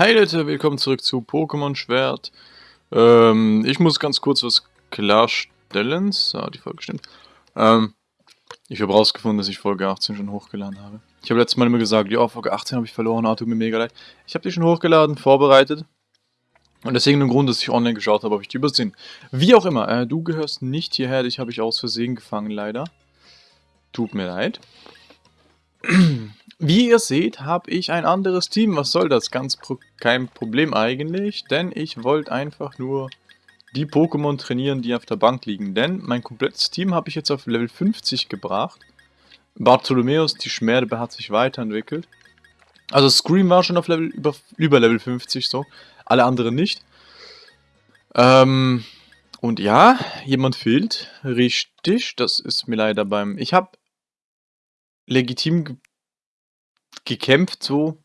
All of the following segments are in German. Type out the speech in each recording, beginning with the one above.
Hey Leute, willkommen zurück zu Pokémon Schwert. Ähm, ich muss ganz kurz was klarstellen. So, die Folge stimmt. Ähm, ich habe rausgefunden, dass ich Folge 18 schon hochgeladen habe. Ich habe letztes Mal immer gesagt, ja, Folge 18 habe ich verloren, ah, tut mir mega leid. Ich habe die schon hochgeladen, vorbereitet. Und deswegen ein Grund, dass ich online geschaut habe, ob ich die übersehen. Wie auch immer, äh, du gehörst nicht hierher, dich habe ich aus Versehen gefangen, leider. Tut mir leid. Wie ihr seht, habe ich ein anderes Team. Was soll das? Ganz pro kein Problem eigentlich, denn ich wollte einfach nur die Pokémon trainieren, die auf der Bank liegen. Denn mein komplettes Team habe ich jetzt auf Level 50 gebracht. Bartholomäus, die Schmerbe, hat sich weiterentwickelt. Also Scream war schon auf Level über, über Level 50 so, alle anderen nicht. Ähm, und ja, jemand fehlt. Richtig, das ist mir leider beim... Ich habe legitim gekämpft so.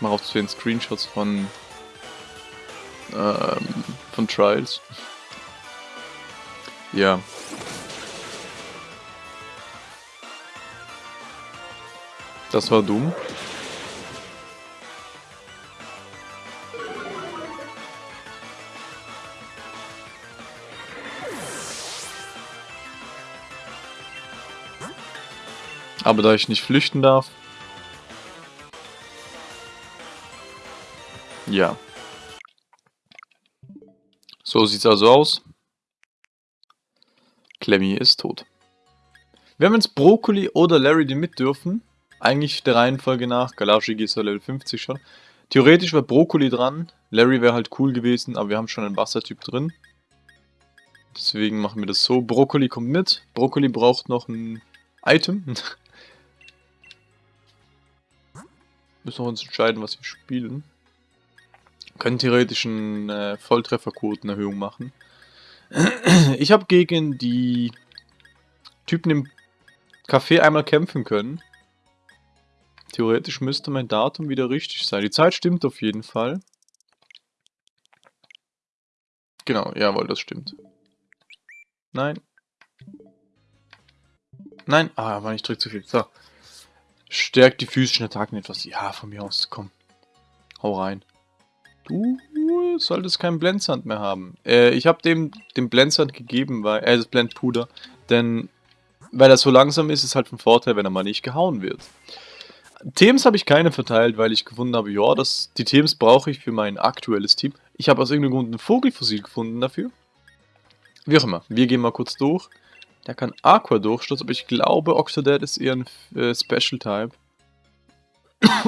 Mache auch zu den Screenshots von ähm, von Trials. Ja. Das war dumm. Aber da ich nicht flüchten darf... Ja. So sieht's also aus. Clemmy ist tot. Wir haben jetzt Brokkoli oder Larry, die mit dürfen. Eigentlich der Reihenfolge nach. Galashi ist ja Level 50 schon. Theoretisch wäre Brokkoli dran. Larry wäre halt cool gewesen, aber wir haben schon einen Wassertyp drin. Deswegen machen wir das so. Brokkoli kommt mit. Brokkoli braucht noch ein Item. Müssen wir uns entscheiden, was wir spielen. Wir können theoretisch eine äh, Volltrefferquotenerhöhung machen. Ich habe gegen die Typen im Café einmal kämpfen können. Theoretisch müsste mein Datum wieder richtig sein. Die Zeit stimmt auf jeden Fall. Genau, jawohl, das stimmt. Nein. Nein, ah, war ich drück zu viel. So. Stärkt die physischen Attacken etwas. Ja, von mir aus, komm. Hau rein. Du solltest keinen Blendsand mehr haben. Äh, ich habe dem den Blendsand gegeben, weil, äh, das Blendpuder, denn weil er so langsam ist, ist halt von Vorteil, wenn er mal nicht gehauen wird. Themes habe ich keine verteilt, weil ich gefunden habe, ja, das, die Themes brauche ich für mein aktuelles Team. Ich habe aus irgendeinem Grund ein Vogelfossil gefunden dafür. Wie auch immer, wir gehen mal kurz durch. Der kann Aqua durchstoßen, aber ich glaube, Octodad ist eher ein äh, Special-Type.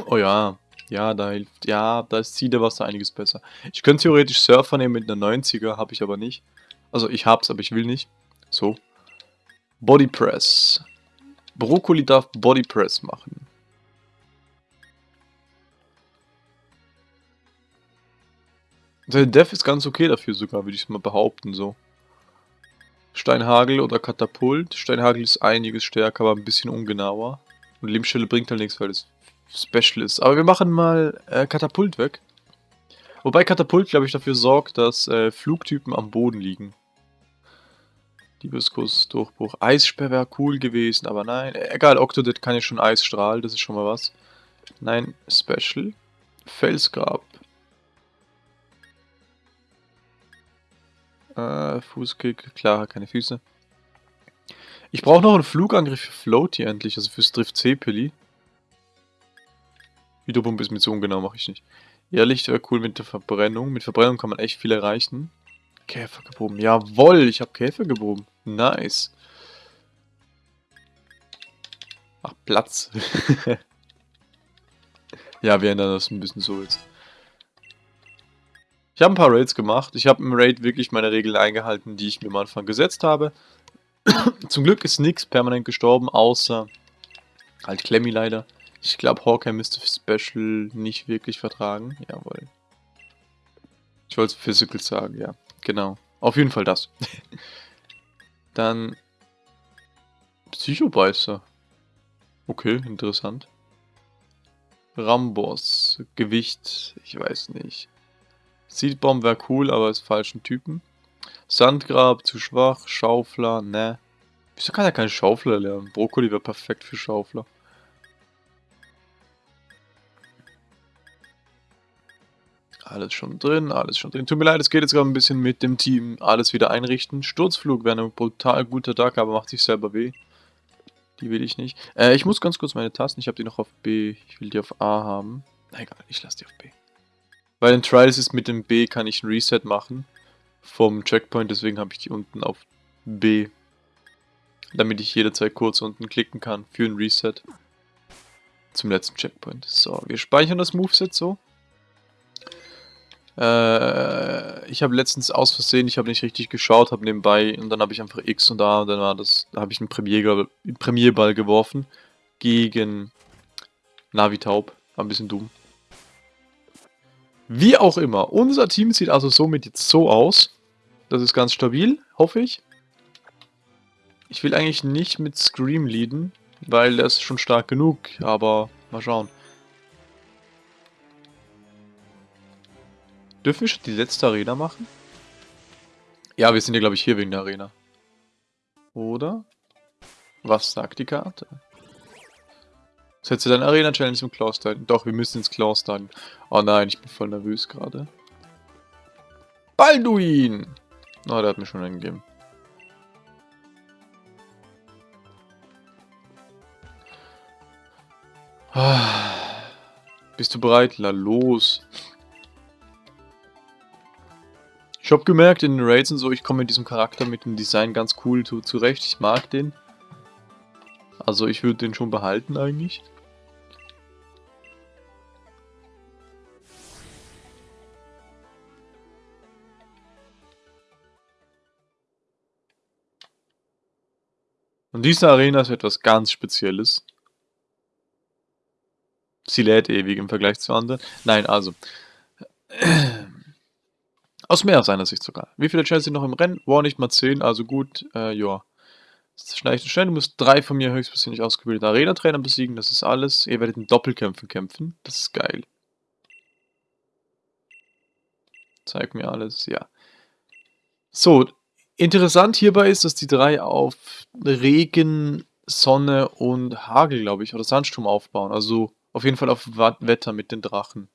oh ja, ja, da hilft, ja, da ist Siedewasser einiges besser. Ich könnte theoretisch Surfer nehmen mit einer 90er, habe ich aber nicht. Also ich hab's, aber ich will nicht. So. Body Press. Brokkoli darf Body Press machen. Der Def ist ganz okay dafür sogar, würde ich mal behaupten, so. Steinhagel oder Katapult. Steinhagel ist einiges stärker, aber ein bisschen ungenauer. Und Lebensstelle bringt halt nichts, weil es Special ist. Aber wir machen mal äh, Katapult weg. Wobei Katapult, glaube ich, dafür sorgt, dass äh, Flugtypen am Boden liegen. Diebeskuss, Durchbruch. Eissperr wäre cool gewesen, aber nein. Egal, Octodad kann ja schon Eisstrahl, das ist schon mal was. Nein, Special. Felsgrab. Äh, Fußkick, klar, keine Füße. Ich brauche noch einen Flugangriff für Floaty endlich, also für Drift C-Pilli. Hydropumpe ist mir zu ungenau, mache ich nicht. Ja, Licht wäre cool mit der Verbrennung. Mit Verbrennung kann man echt viel erreichen. Käfer gebogen. Jawoll, ich habe Käfer gebogen. Nice. Ach, Platz. ja, wir ändern das ein bisschen so jetzt. Ich habe ein paar Raids gemacht. Ich habe im Raid wirklich meine Regeln eingehalten, die ich mir am Anfang gesetzt habe. Zum Glück ist nichts permanent gestorben, außer halt Clemmy leider. Ich glaube, Hawkeye müsste Special nicht wirklich vertragen. Jawohl. Ich wollte Physical sagen, ja. Genau. Auf jeden Fall das. Dann Psychobeißer. Okay, interessant. Rambos. Gewicht, ich weiß nicht. Seedbomb wäre cool, aber ist falschen Typen. Sandgrab zu schwach, Schaufler, ne. Wieso kann er keinen Schaufler lernen? Brokkoli wäre perfekt für Schaufler. Alles schon drin, alles schon drin. Tut mir leid, es geht jetzt gerade ein bisschen mit dem Team alles wieder einrichten. Sturzflug wäre ein brutal guter Tag, aber macht sich selber weh. Die will ich nicht. Äh, ich muss ganz kurz meine Tasten, ich habe die noch auf B. Ich will die auf A haben. Na egal, ich lasse die auf B. Weil in Trials ist mit dem B kann ich ein Reset machen. Vom Checkpoint, deswegen habe ich die unten auf B. Damit ich jederzeit kurz unten klicken kann für ein Reset. Zum letzten Checkpoint. So, wir speichern das Moveset so. Äh, ich habe letztens aus Versehen, ich habe nicht richtig geschaut, habe nebenbei und dann habe ich einfach X und A und dann war das, da habe ich einen Premierball, Premierball geworfen gegen Navi Taub. War ein bisschen dumm. Wie auch immer, unser Team sieht also somit jetzt so aus. Das ist ganz stabil, hoffe ich. Ich will eigentlich nicht mit Scream leaden, weil der ist schon stark genug, aber mal schauen. Dürfen wir schon die letzte Arena machen? Ja, wir sind ja, glaube ich, hier wegen der Arena. Oder? Was sagt die Karte? Setze deine Arena-Challenge im Klaus Titan. Doch, wir müssen ins Klaus Titan. Oh nein, ich bin voll nervös gerade. Balduin! Oh, der hat mir schon eingegeben. Ah. Bist du bereit? La los. Ich habe gemerkt in den Raids und so, ich komme mit diesem Charakter, mit dem Design ganz cool zu, zurecht. Ich mag den. Also ich würde den schon behalten eigentlich. Und diese Arena ist etwas ganz Spezielles. Sie lädt ewig im Vergleich zu anderen. Nein, also. Aus mehr seiner Sicht sogar. Wie viele sind noch im Rennen? War nicht mal 10, also gut, äh, ja. Schnell, schnell, du musst drei von mir höchstpersönlich ausgebildete Arena-Trainer besiegen, das ist alles. Ihr werdet in Doppelkämpfen kämpfen, das ist geil. Zeig mir alles, ja. So, interessant hierbei ist, dass die drei auf Regen, Sonne und Hagel, glaube ich, oder Sandsturm aufbauen. Also auf jeden Fall auf Wetter mit den Drachen.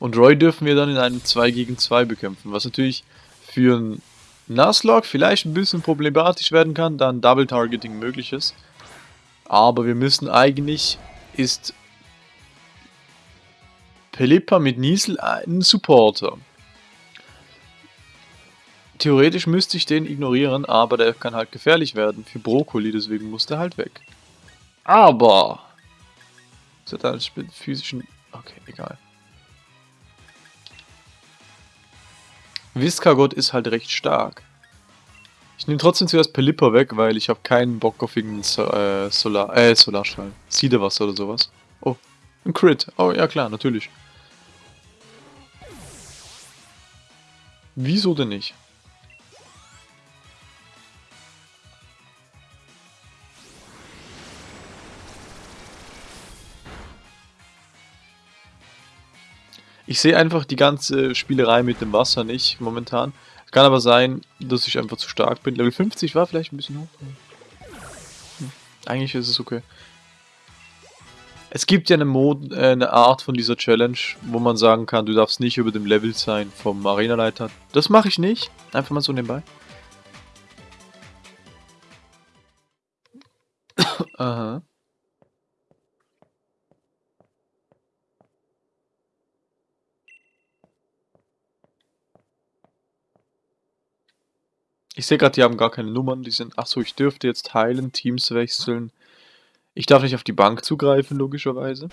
Und Roy dürfen wir dann in einem 2 gegen 2 bekämpfen, was natürlich für einen Nuzlocke vielleicht ein bisschen problematisch werden kann, da ein Double Targeting möglich ist. Aber wir müssen eigentlich, ist Pelipper mit Niesel ein Supporter. Theoretisch müsste ich den ignorieren, aber der kann halt gefährlich werden für Brokkoli, deswegen muss der halt weg. Aber... Das hat halt physischen... Okay, egal. Viscagott ist halt recht stark. Ich nehme trotzdem zuerst Pelipper weg, weil ich habe keinen Bock auf irgendeinen so äh, Solar, äh, Solarstrahl. Siedewasser oder sowas. Oh, ein Crit. Oh, ja klar, natürlich. Wieso denn nicht? Ich sehe einfach die ganze Spielerei mit dem Wasser nicht momentan. Kann aber sein, dass ich einfach zu stark bin. Level 50 war vielleicht ein bisschen hoch. Hm. Eigentlich ist es okay. Es gibt ja eine, Mod äh, eine Art von dieser Challenge, wo man sagen kann, du darfst nicht über dem Level sein vom Arenaleiter. Das mache ich nicht. Einfach mal so nebenbei. Ich sehe gerade, die haben gar keine Nummern. Die sind. Achso, ich dürfte jetzt heilen, Teams wechseln. Ich darf nicht auf die Bank zugreifen, logischerweise.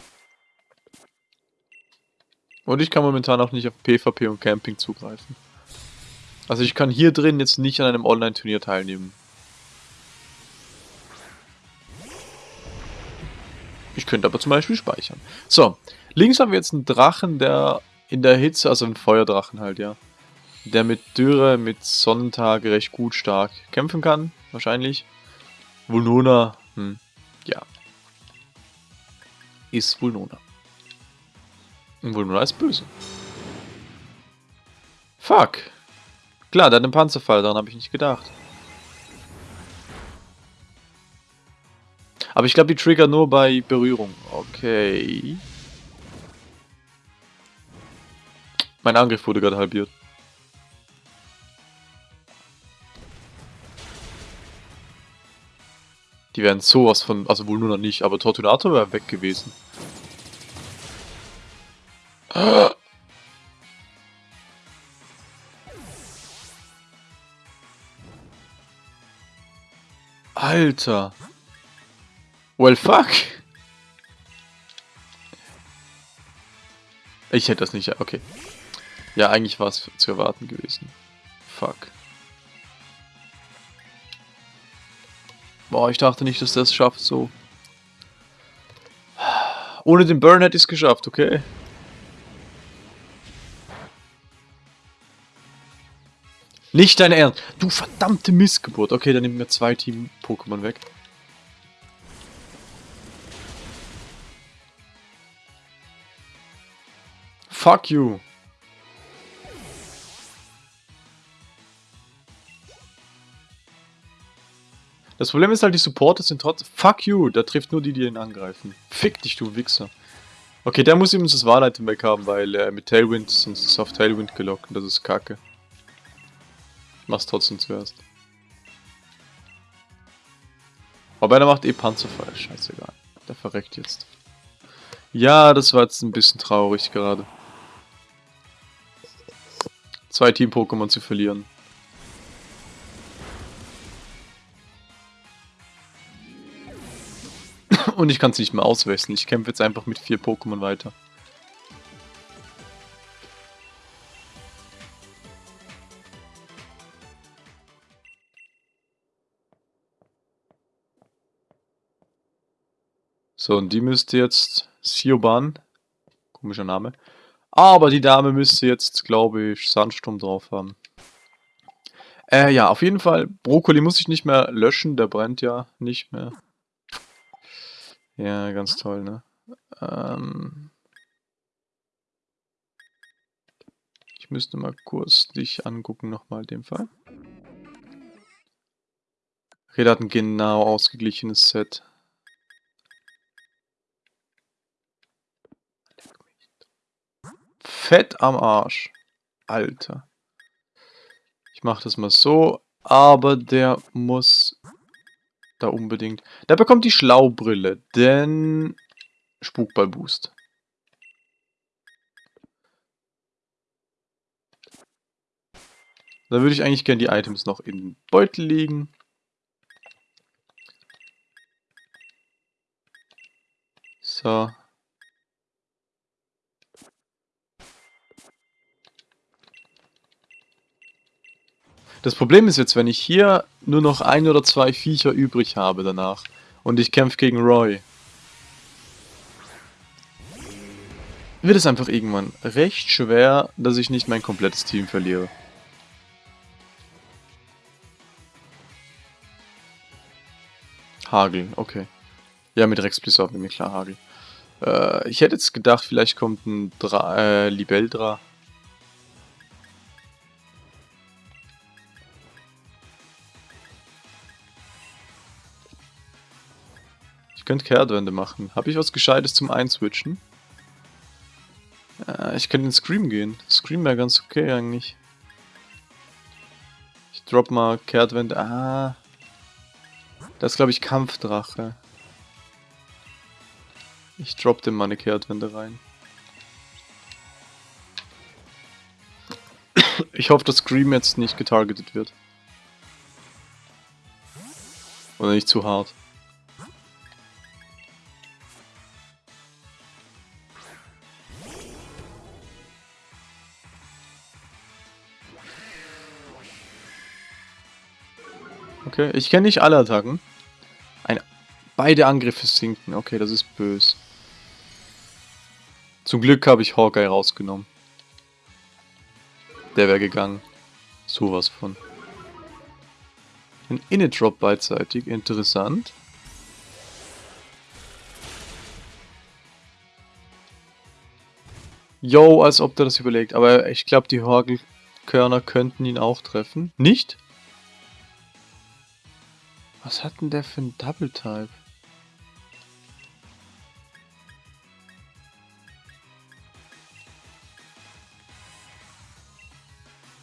Und ich kann momentan auch nicht auf PvP und Camping zugreifen. Also ich kann hier drin jetzt nicht an einem Online-Turnier teilnehmen. Ich könnte aber zum Beispiel speichern. So, links haben wir jetzt einen Drachen, der in der Hitze, also einen Feuerdrachen halt, ja der mit Dürre, mit Sonnentag recht gut stark kämpfen kann, wahrscheinlich. Vulnona, hm, ja. Ist Vulnona. Und Vulnona ist böse. Fuck. Klar, der hat einen Panzerfall, daran habe ich nicht gedacht. Aber ich glaube, die Trigger nur bei Berührung. Okay. Mein Angriff wurde gerade halbiert. Die wären sowas von, also wohl nur noch nicht, aber Tortunator wäre weg gewesen. Alter. Well, fuck. Ich hätte das nicht... Okay. Ja, eigentlich war es zu erwarten gewesen. Fuck. Boah, ich dachte nicht, dass das schafft so. Ohne den Burn hätte ich es geschafft, okay? Nicht dein Ernst. Du verdammte Missgeburt. Okay, dann nimmt mir zwei Team-Pokémon weg. Fuck you. Das Problem ist halt, die Supporter sind trotzdem... Fuck you, der trifft nur die, die ihn angreifen. Fick dich, du Wichser. Okay, der muss übrigens das Wahlitem weg haben, weil er mit Tailwind, sonst ist auf Tailwind gelockt und das ist kacke. Ich mach's trotzdem zuerst. Aber der macht eh Panzerfeuer, scheißegal. Der verreckt jetzt. Ja, das war jetzt ein bisschen traurig gerade. Zwei Team-Pokémon zu verlieren. Und ich kann es nicht mehr auswechseln. Ich kämpfe jetzt einfach mit vier Pokémon weiter. So, und die müsste jetzt Sioban, komischer Name, aber die Dame müsste jetzt, glaube ich, Sandsturm drauf haben. Äh, ja, auf jeden Fall, Brokkoli muss ich nicht mehr löschen, der brennt ja nicht mehr. Ja, ganz toll, ne? Ähm ich müsste mal kurz dich angucken, nochmal den Fall. Okay, hat ein genau ausgeglichenes Set. Fett am Arsch. Alter. Ich mach das mal so, aber der muss da unbedingt. Der bekommt die Schlaubrille, denn Spukball-Boost. Da würde ich eigentlich gerne die Items noch in Beutel legen. So. Das Problem ist jetzt, wenn ich hier nur noch ein oder zwei Viecher übrig habe danach und ich kämpfe gegen Roy, wird es einfach irgendwann recht schwer, dass ich nicht mein komplettes Team verliere. Hagel, okay. Ja, mit Rex Blizzard mir klar Hagel. Äh, ich hätte jetzt gedacht, vielleicht kommt ein Dra äh, Libeldra könnte Kehrtwende machen. Habe ich was Gescheites zum Einswitchen? Äh, ich könnte in Scream gehen. Scream wäre ganz okay eigentlich. Ich drop mal Kehrtwende. Ah. Das ist glaube ich Kampfdrache. Ich drop dem mal eine Kehrtwende rein. Ich hoffe, dass Scream jetzt nicht getargetet wird. Oder nicht zu hart. Okay, ich kenne nicht alle Attacken. Ein, beide Angriffe sinken. Okay, das ist böse. Zum Glück habe ich Hawkeye rausgenommen. Der wäre gegangen. Sowas von. Ein Init-Drop beidseitig. Interessant. Yo, als ob der das überlegt. Aber ich glaube, die Horgelkörner könnten ihn auch treffen. Nicht? Was hat denn der für ein Double Type?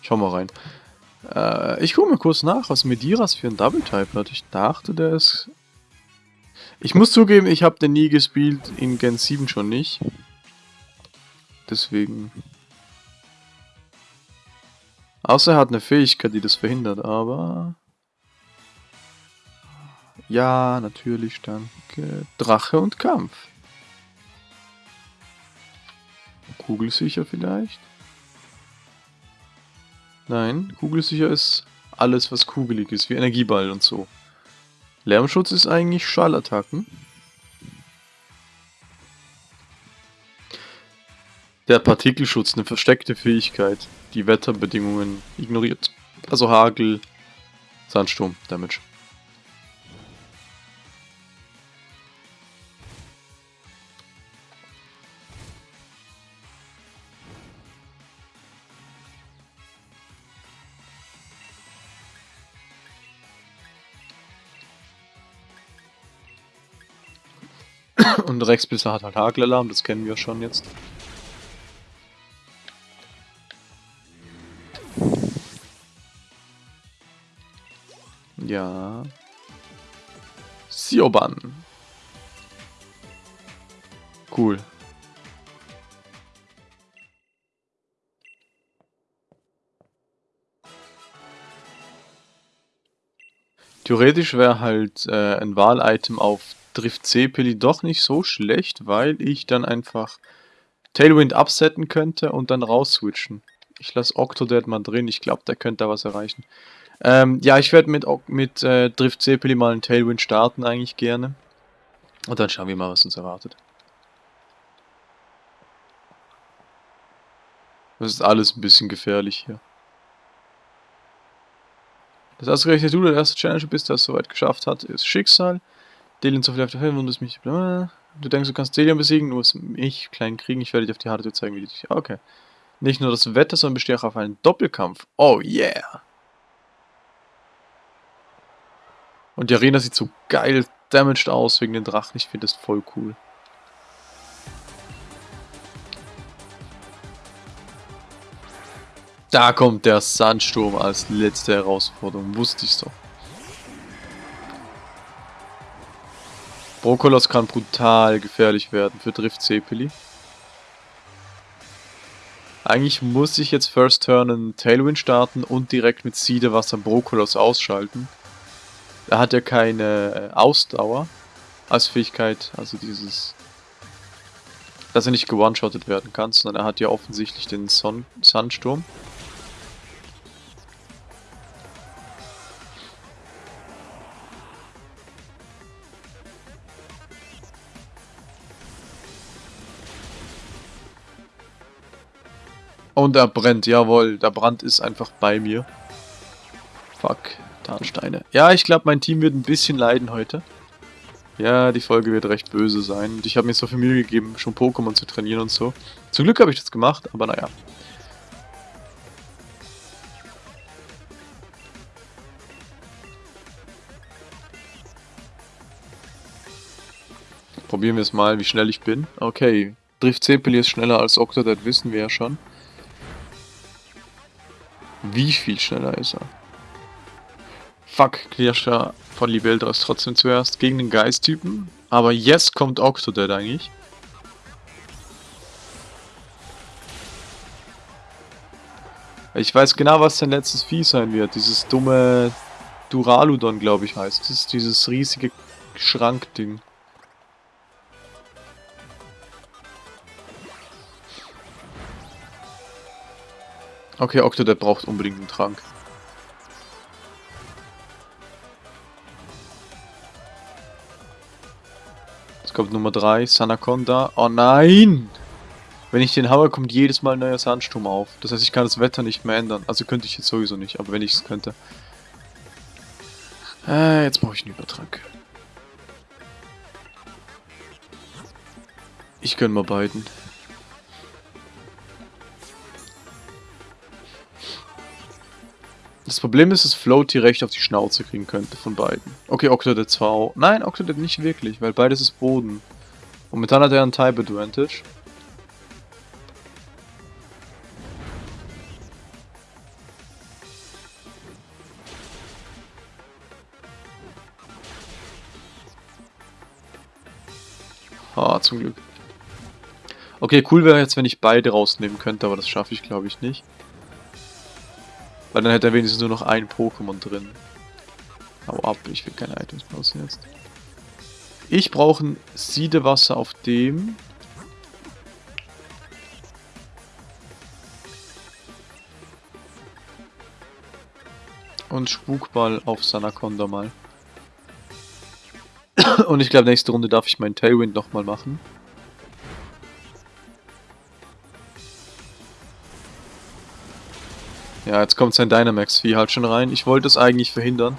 Schau mal rein. Äh, ich gucke mal kurz nach, was Mediras für ein Double-Type hat. Ich dachte, der ist... Ich muss zugeben, ich habe den nie gespielt, in Gen 7 schon nicht. Deswegen... Außer er hat eine Fähigkeit, die das verhindert, aber... Ja, natürlich, danke. Drache und Kampf. Kugelsicher vielleicht? Nein, kugelsicher ist alles, was kugelig ist, wie Energieball und so. Lärmschutz ist eigentlich Schallattacken. Der Partikelschutz, eine versteckte Fähigkeit, die Wetterbedingungen ignoriert. Also Hagel, Sandsturm, Damage. Und Rexbisser hat halt Hagelalarm, das kennen wir schon jetzt. Ja. Sioban. Cool. Theoretisch wäre halt äh, ein Wahlitem auf trifft Cepeli doch nicht so schlecht, weil ich dann einfach Tailwind upsetten könnte und dann rausswitchen. Ich lasse Octodad mal drin, ich glaube, der könnte da was erreichen. Ähm, ja, ich werde mit, mit äh, Drift Cepeli mal einen Tailwind starten eigentlich gerne. Und dann schauen wir mal, was uns erwartet. Das ist alles ein bisschen gefährlich hier. Das ausgerechnet du der erste Challenger bist, der es soweit geschafft hat, ist Schicksal. Delian so viel auf der Höhe, wundest mich. Du denkst, du kannst Delian besiegen, nur mich klein kriegen. Ich werde dir auf die Harte zeigen, wie du dich. Okay. Nicht nur das Wetter, sondern bestehe auch auf einen Doppelkampf. Oh yeah! Und die Arena sieht so geil damaged aus wegen den Drachen. Ich finde das voll cool. Da kommt der Sandsturm als letzte Herausforderung. Wusste ich's doch. Brokolos kann brutal gefährlich werden für Drift Cepeli. Eigentlich muss ich jetzt First Turn einen Tailwind starten und direkt mit Siedewasser Brokolos ausschalten. Er hat ja keine äh, Ausdauer als Fähigkeit, also dieses, dass er nicht gewone-shottet werden kann, sondern er hat ja offensichtlich den Son Sandsturm. Und er brennt, jawohl. Der Brand ist einfach bei mir. Fuck, Tarnsteine. Ja, ich glaube, mein Team wird ein bisschen leiden heute. Ja, die Folge wird recht böse sein. Und ich habe mir so viel Mühe gegeben, schon Pokémon zu trainieren und so. Zum Glück habe ich das gemacht, aber naja. Probieren wir es mal, wie schnell ich bin. Okay, Drift Cepeli ist schneller als Octodad, wissen wir ja schon. Wie viel schneller ist er? Fuck, Clearsha von Libelda ist trotzdem zuerst gegen den Geist-Typen. Aber jetzt kommt Octodad eigentlich. Ich weiß genau, was sein letztes Vieh sein wird. Dieses dumme Duraludon, glaube ich, heißt. Ist dieses riesige Schrankding. Okay, Octodad braucht unbedingt einen Trank. Jetzt kommt Nummer 3, Sanaconda. Oh nein! Wenn ich den haue, kommt jedes Mal ein neuer Sandsturm auf. Das heißt, ich kann das Wetter nicht mehr ändern. Also könnte ich jetzt sowieso nicht, aber wenn ich es könnte. Äh, jetzt brauche ich einen Übertrank. Ich gönn mal beiden. Das Problem ist, dass Float direkt auf die Schnauze kriegen könnte von beiden. Okay, Octodad zwar auch. Nein, Octodad nicht wirklich, weil beides ist Boden. Momentan hat er einen Type Advantage. Ah, zum Glück. Okay, cool wäre jetzt, wenn ich beide rausnehmen könnte, aber das schaffe ich, glaube ich, nicht. Weil dann hätte er wenigstens nur noch ein Pokémon drin. Hau ab, ich will keine Items benutzen jetzt. Ich brauche ein Siedewasser auf dem. Und Spukball auf Sanaconda mal. Und ich glaube, nächste Runde darf ich meinen Tailwind nochmal machen. Ja, jetzt kommt sein Dynamax-Vieh halt schon rein. Ich wollte es eigentlich verhindern.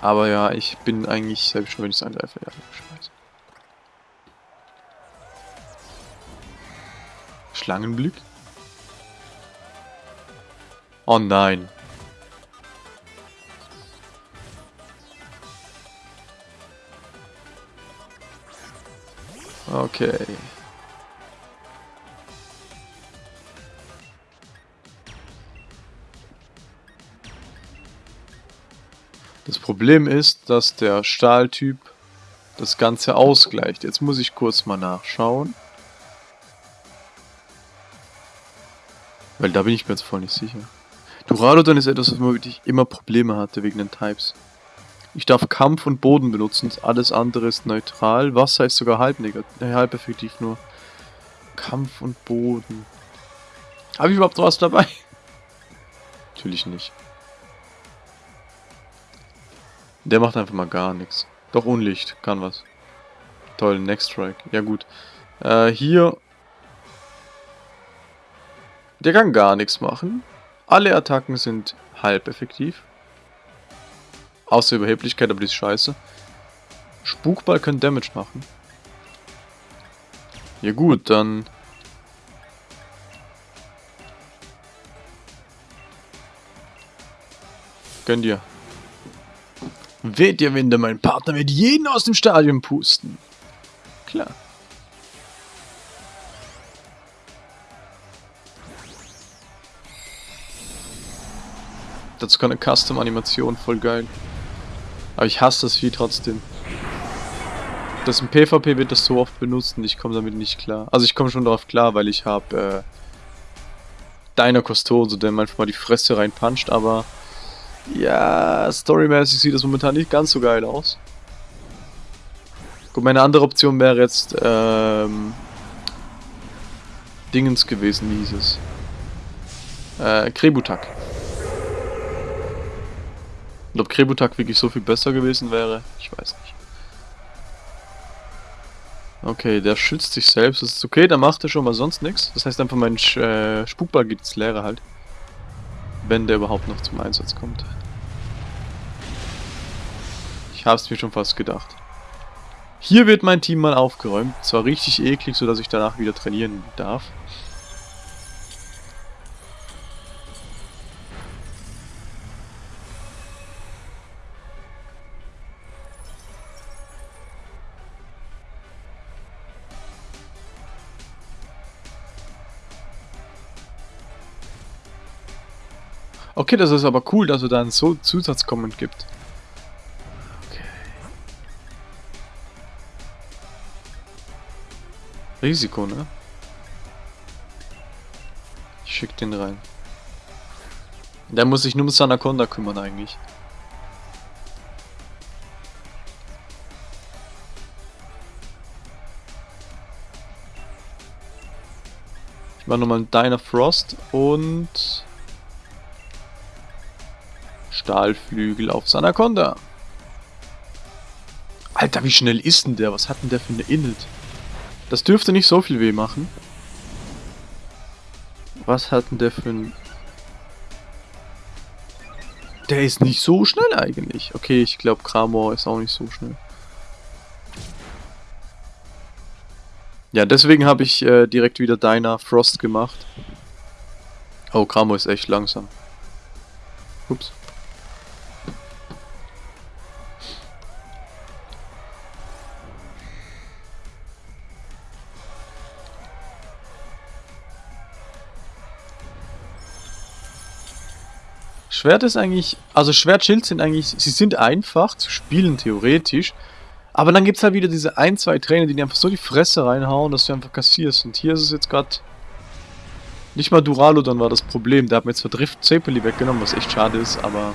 Aber ja, ich bin eigentlich selbst schon, wenn ich es angreife. Ja, scheiße. Schlangenblick? Oh nein. Okay. Problem ist, dass der Stahltyp das Ganze ausgleicht. Jetzt muss ich kurz mal nachschauen. Weil da bin ich mir jetzt voll nicht sicher. Duradodon ist etwas, was man wirklich immer Probleme hatte wegen den Types. Ich darf Kampf und Boden benutzen, alles andere ist neutral. Wasser ist sogar halb äh, halb effektiv nur. Kampf und Boden. Habe ich überhaupt was dabei? Natürlich nicht. Der macht einfach mal gar nichts. Doch Unlicht, kann was. Toll, Next Strike. Ja gut. Äh, hier... Der kann gar nichts machen. Alle Attacken sind halb effektiv. Außer Überheblichkeit, aber die ist scheiße. Spukball können Damage machen. Ja gut, dann... Gönn dir. Weht ihr Winde, mein Partner wird jeden aus dem Stadion pusten. Klar. Dazu kann eine Custom-Animation, voll geil. Aber ich hasse das Vieh trotzdem. Das im PvP wird das so oft benutzt und ich komme damit nicht klar. Also ich komme schon darauf klar, weil ich habe äh, Diner Costoso, der manchmal die Fresse reinpuncht, aber ja, storymäßig sieht das momentan nicht ganz so geil aus. Gut, meine andere Option wäre jetzt, ähm, Dingens gewesen, wie hieß es? Äh, Krebutak. Und ob Krebutak wirklich so viel besser gewesen wäre, ich weiß nicht. Okay, der schützt sich selbst, das ist okay, dann macht er schon mal sonst nichts. Das heißt einfach, mein äh, Spukball geht ins Leere halt. Wenn der überhaupt noch zum Einsatz kommt. Ich hab's mir schon fast gedacht. Hier wird mein Team mal aufgeräumt. Zwar richtig eklig, sodass ich danach wieder trainieren darf. Okay, das ist aber cool, dass es da einen so Zusatzcomment gibt. Risiko, ne? Ich schick den rein. Der muss sich nur um Sanaconda kümmern eigentlich. Ich mach nochmal einen Diner Frost und Stahlflügel auf Sanaconda. Alter, wie schnell ist denn der? Was hat denn der für eine Init? Das dürfte nicht so viel weh machen. Was hat denn der für ein... Der ist nicht so schnell eigentlich. Okay, ich glaube Kramor ist auch nicht so schnell. Ja, deswegen habe ich äh, direkt wieder Deiner Frost gemacht. Oh, Kramor ist echt langsam. Ups. Schwert ist eigentlich, also Schwertschild sind eigentlich, sie sind einfach zu spielen theoretisch, Aber dann gibt es halt wieder diese ein, zwei Trainer, die dir einfach so die Fresse reinhauen, dass du einfach kassierst. Und hier ist es jetzt gerade nicht mal Duralo dann war das Problem. Der hat mir jetzt verdrift Zepeli weggenommen, was echt schade ist, aber...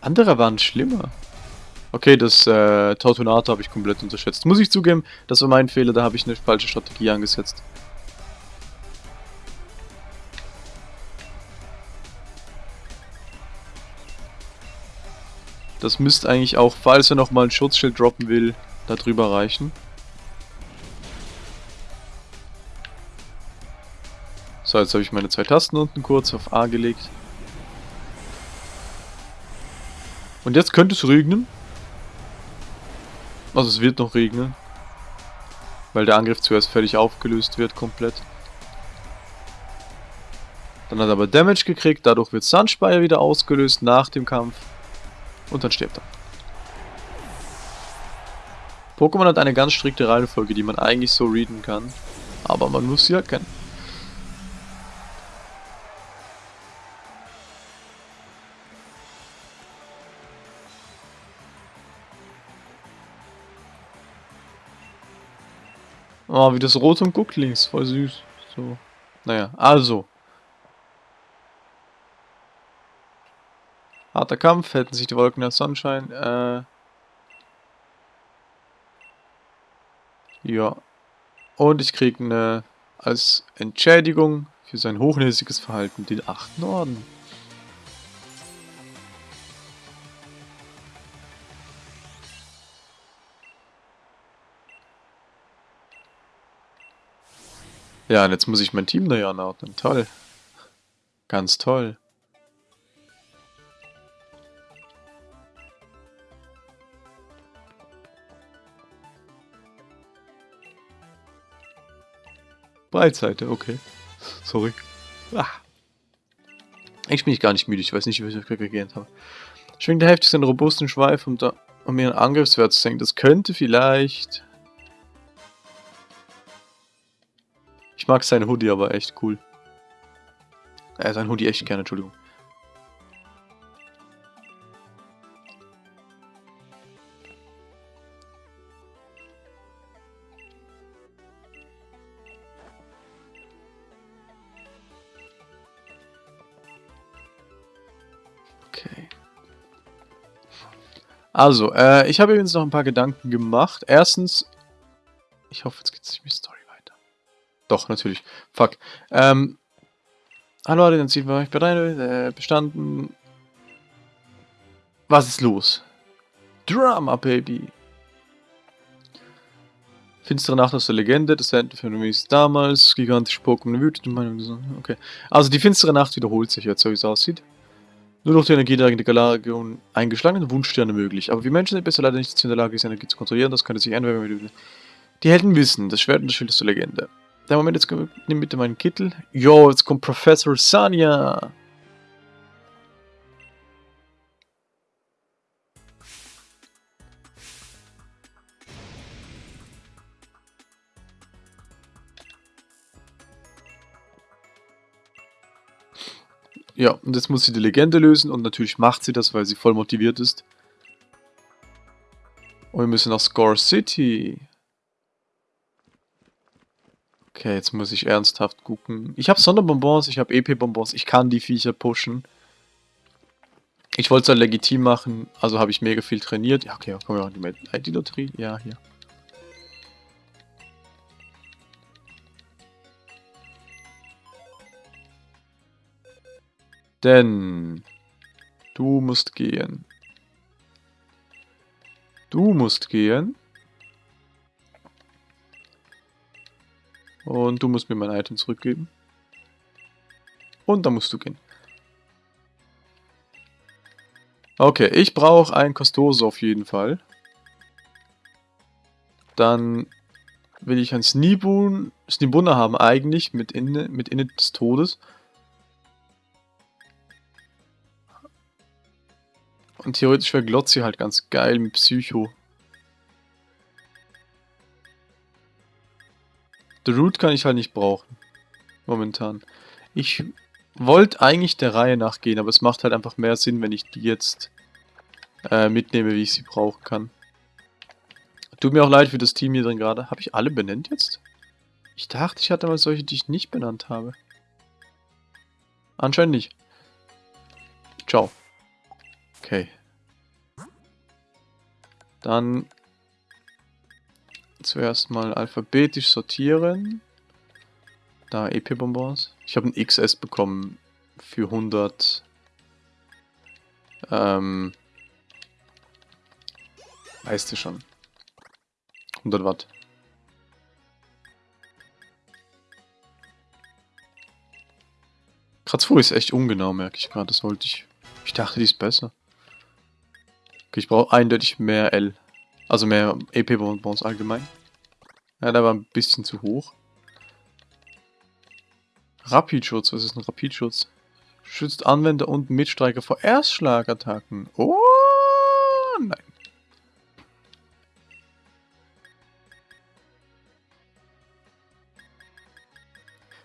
Andere waren schlimmer. Okay, das äh, Tortunato habe ich komplett unterschätzt. Muss ich zugeben, das war mein Fehler, da habe ich eine falsche Strategie angesetzt. Das müsste eigentlich auch, falls er nochmal ein Schutzschild droppen will, da drüber reichen. So, jetzt habe ich meine zwei Tasten unten kurz auf A gelegt. Und jetzt könnte es regnen. Also es wird noch regnen. Weil der Angriff zuerst fertig aufgelöst wird, komplett. Dann hat er aber Damage gekriegt, dadurch wird Sunspire wieder ausgelöst nach dem Kampf. Und dann stirbt er. Pokémon hat eine ganz strikte Reihenfolge, die man eigentlich so readen kann. Aber man muss sie erkennen. Oh, wie das rot und Gucklings, voll süß. So. Naja, also. Harter Kampf, hätten sich die Wolken als Sonnenschein. Äh ja. Und ich kriege eine als Entschädigung für sein hochnäsiges Verhalten den achten Orden. Ja, und jetzt muss ich mein Team neu anordnen. Toll. Ganz toll. Breitseite, okay. Sorry. Ah. Ich bin ich gar nicht müde, ich weiß nicht, wie ich gegähnt habe. Schwingt der heftig seinen robusten Schweif, um, da, um ihren Angriffswert zu senken. Das könnte vielleicht... Ich mag seinen Hoodie aber echt cool. Äh, sein Hoodie echt gerne, Entschuldigung. Also, äh, ich habe übrigens noch ein paar Gedanken gemacht. Erstens, ich hoffe, jetzt geht es nicht mit Story weiter. Doch, natürlich. Fuck. Ähm, hallo, dann sind wir bereit, äh, bestanden. Was ist los? Drama, Baby. Finstere Nacht aus der Legende, das Phänomen ist damals, gigantische Pokémon wütend, Meinung, okay. Also die finstere Nacht wiederholt sich jetzt, so wie es aussieht. Nur noch die Energie der Galagion eingeschlagenen Wunschsterne möglich. Aber wie Menschen sind besser leider nicht in der Lage, diese Energie zu kontrollieren. Das könnte sich ändern, wenn wir die Helden wissen. Das Schwert und das Schild ist zur Legende. Der Moment, jetzt nimm bitte meinen Kittel. Yo, jetzt kommt Professor Sanya. Ja, und jetzt muss sie die Legende lösen und natürlich macht sie das, weil sie voll motiviert ist. Und wir müssen nach Score City. Okay, jetzt muss ich ernsthaft gucken. Ich habe Sonderbonbons, ich habe EP-Bonbons, ich kann die Viecher pushen. Ich wollte es halt legitim machen, also habe ich mega viel trainiert. Ja, okay, kommen wir auch in die ID-Lotterie. Ja, hier. Denn du musst gehen. Du musst gehen. Und du musst mir mein Item zurückgeben. Und dann musst du gehen. Okay, ich brauche ein Kostose auf jeden Fall. Dann will ich ein Snibun, Snibunna haben eigentlich mit Inne, mit Inne des Todes. Und theoretisch wäre Glotzi halt ganz geil mit Psycho. The Root kann ich halt nicht brauchen. Momentan. Ich wollte eigentlich der Reihe nachgehen, aber es macht halt einfach mehr Sinn, wenn ich die jetzt äh, mitnehme, wie ich sie brauchen kann. Tut mir auch leid für das Team hier drin gerade. Habe ich alle benannt jetzt? Ich dachte, ich hatte mal solche, die ich nicht benannt habe. Anscheinend nicht. Ciao. Okay. Dann zuerst mal alphabetisch sortieren. Da EP-Bonbons. Ich habe ein XS bekommen für 100. Ähm. Weißt du schon. 100 Watt. Kratzfuhr ist echt ungenau, merke ich gerade. Das wollte ich. Ich dachte, die ist besser. Okay, ich brauche eindeutig mehr L. Also mehr EP-Bonbons allgemein. Ja, der war ein bisschen zu hoch. Rapidschutz, was ist ein Rapidschutz? Schützt Anwender und Mitstreiker vor Erstschlagattacken. Oh, nein.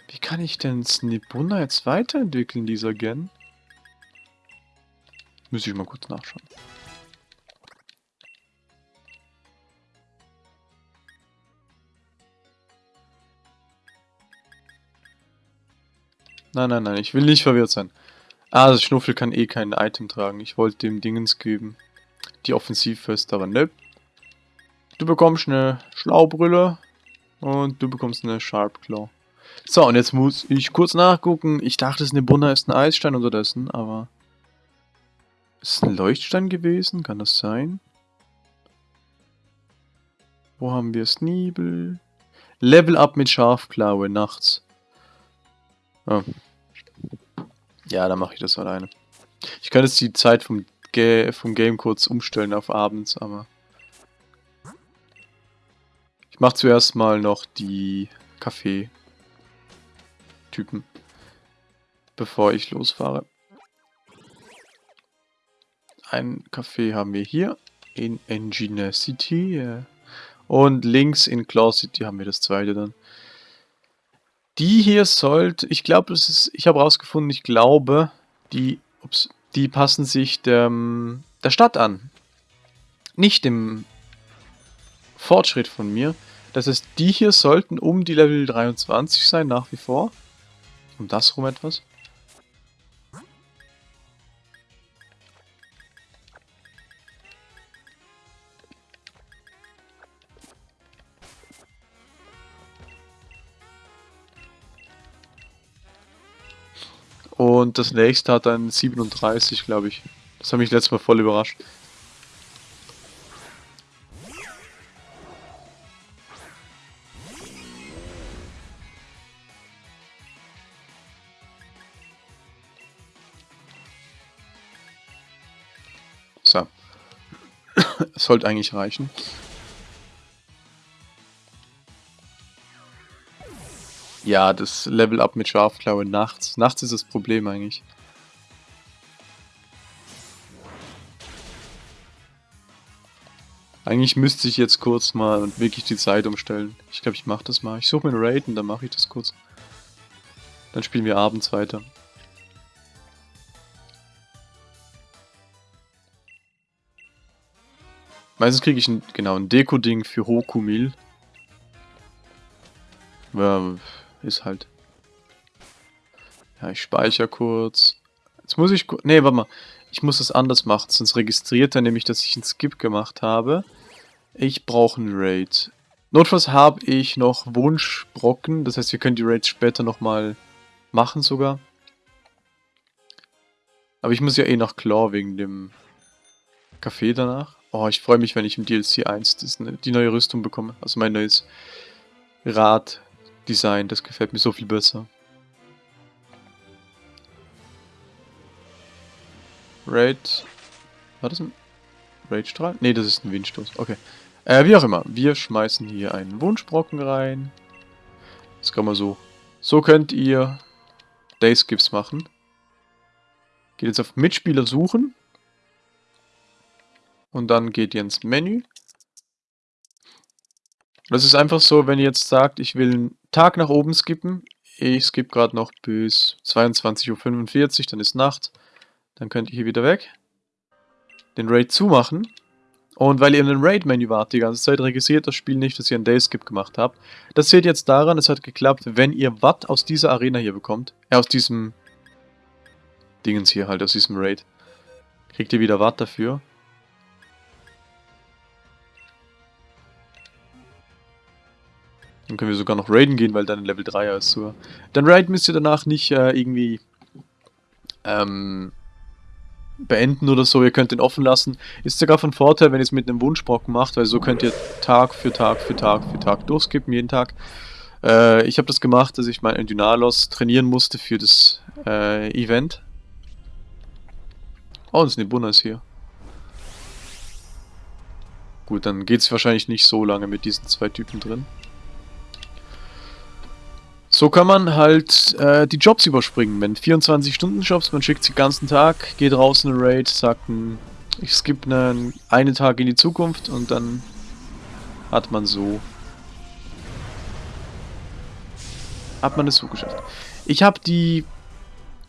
Wie kann ich denn Snipuna jetzt weiterentwickeln, dieser Gen? Müsste ich mal kurz nachschauen. Nein, nein, nein, ich will nicht verwirrt sein. Ah, das Schnuffel kann eh kein Item tragen. Ich wollte dem Dingens geben. Die Offensivfest, aber ne. Du bekommst eine Schlaubrille und du bekommst eine Sharp Claw. So, und jetzt muss ich kurz nachgucken. Ich dachte, es ist eine Bunna ist ein Eisstein unterdessen, aber... Ist es ein Leuchtstein gewesen? Kann das sein? Wo haben wir Sneebel? Level up mit Scharfklaue nachts. Oh. Ja, dann mache ich das alleine. Ich kann jetzt die Zeit vom, Ga vom Game kurz umstellen auf abends, aber... Ich mache zuerst mal noch die Kaffee-Typen, bevor ich losfahre. Ein Kaffee haben wir hier in Engineer City. Und links in Claw City haben wir das zweite dann. Die hier sollte, ich glaube, das ist, ich habe rausgefunden, ich glaube, die, ups, die passen sich der, der Stadt an. Nicht dem Fortschritt von mir. Das heißt, die hier sollten um die Level 23 sein, nach wie vor. Um das rum etwas. Und das nächste hat dann 37, glaube ich. Das hat mich letztes Mal voll überrascht. So. Es sollte eigentlich reichen. Ja, das Level Up mit Scharfklaue nachts. Nachts ist das Problem eigentlich. Eigentlich müsste ich jetzt kurz mal wirklich die Zeit umstellen. Ich glaube, ich mache das mal. Ich suche mir einen Raid und dann mache ich das kurz. Dann spielen wir abends weiter. Meistens kriege ich ein, genau ein Deko-Ding für Hokumil. Ja, ist halt. Ja, ich speichere kurz. Jetzt muss ich... Ne, warte mal. Ich muss das anders machen, sonst registriert er nämlich, dass ich einen Skip gemacht habe. Ich brauche einen Raid. Notfalls habe ich noch Wunschbrocken. Das heißt, wir können die Raids später nochmal machen sogar. Aber ich muss ja eh nach Claw wegen dem Café danach. Oh, ich freue mich, wenn ich im DLC 1 das, ne, die neue Rüstung bekomme. Also mein neues Rad Design, das gefällt mir so viel besser. Raid. War das ein Raidstrahl? Ne, das ist ein Windstoß. Okay. Äh, wie auch immer. Wir schmeißen hier einen Wunschbrocken rein. Das kann man so. So könnt ihr Dayskips machen. Geht jetzt auf Mitspieler suchen. Und dann geht ihr ins Menü. Das ist einfach so, wenn ihr jetzt sagt, ich will einen Tag nach oben skippen. Ich skippe gerade noch bis 22.45 Uhr, dann ist Nacht. Dann könnt ihr hier wieder weg. den Raid zumachen. Und weil ihr in den Raid-Menü wart die ganze Zeit, registriert das Spiel nicht, dass ihr einen Dayskip gemacht habt. Das seht ihr jetzt daran, es hat geklappt, wenn ihr Watt aus dieser Arena hier bekommt. Äh, aus diesem Dingens hier halt, aus diesem Raid. Kriegt ihr wieder Watt dafür. Dann können wir sogar noch raiden gehen, weil dann Level 3er ist sogar. Dann raid müsst ihr danach nicht äh, irgendwie ähm, beenden oder so. Ihr könnt den offen lassen. Ist sogar von Vorteil, wenn ihr es mit einem Wunschbrocken macht, weil so könnt ihr Tag für Tag für Tag für Tag durchskippen, jeden Tag. Äh, ich habe das gemacht, dass ich meinen Dynalos trainieren musste für das äh, Event. Oh, das ist eine Bunnas hier. Gut, dann geht es wahrscheinlich nicht so lange mit diesen zwei Typen drin. So kann man halt äh, die Jobs überspringen. Wenn 24-Stunden-Jobs, man schickt sie den ganzen Tag, geht raus in eine Raid, sagt ein, ich skippe einen, einen Tag in die Zukunft und dann hat man so hat man es so geschafft. Ich habe die